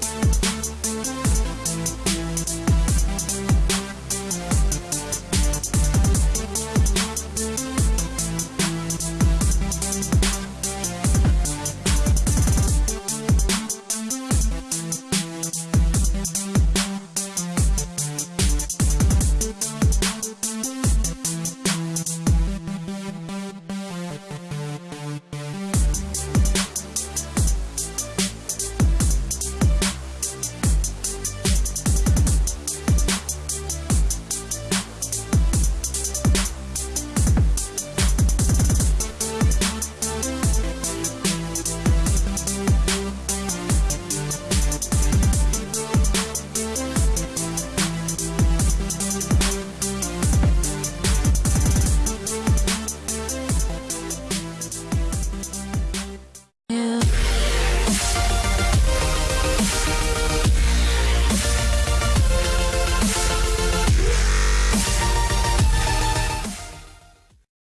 Bye.